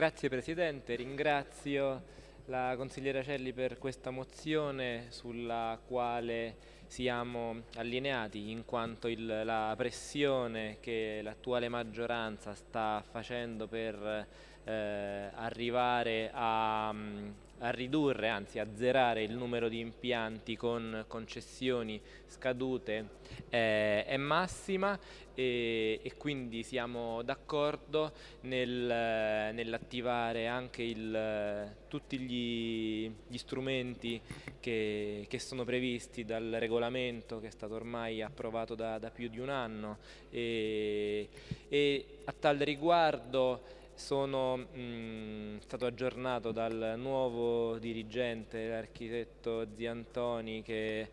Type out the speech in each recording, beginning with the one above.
Grazie Presidente, ringrazio la consigliera Celli per questa mozione sulla quale siamo allineati in quanto il, la pressione che l'attuale maggioranza sta facendo per eh, arrivare a, a, ridurre, anzi a zerare il numero di impianti con concessioni scadute eh, è massima e, e quindi siamo d'accordo nel, nell'attivare anche il, tutti gli, gli strumenti che, che, sono previsti dal regolamento che è stato ormai approvato da, da più di un anno e, e a tal riguardo sono mh, mm, stato aggiornato dal nuovo dirigente, l'architetto Ziantoni, che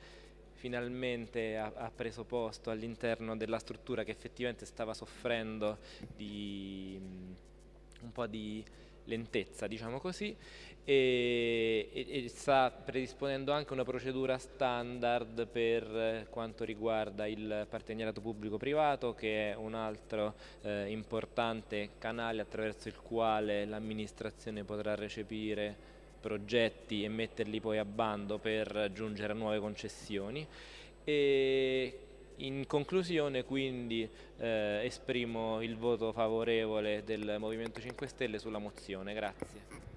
finalmente ha, ha preso posto all'interno della struttura che effettivamente stava soffrendo di mh, mm, un po' di lentezza, diciamo così, e, e, sta predisponendo anche una procedura standard per quanto riguarda il partenariato pubblico-privato che è un altro eh, importante canale attraverso il quale l'amministrazione potrà recepire progetti e metterli poi a bando per giungere a nuove concessioni. E in conclusione quindi eh, esprimo il voto favorevole del Movimento 5 Stelle sulla mozione. Grazie.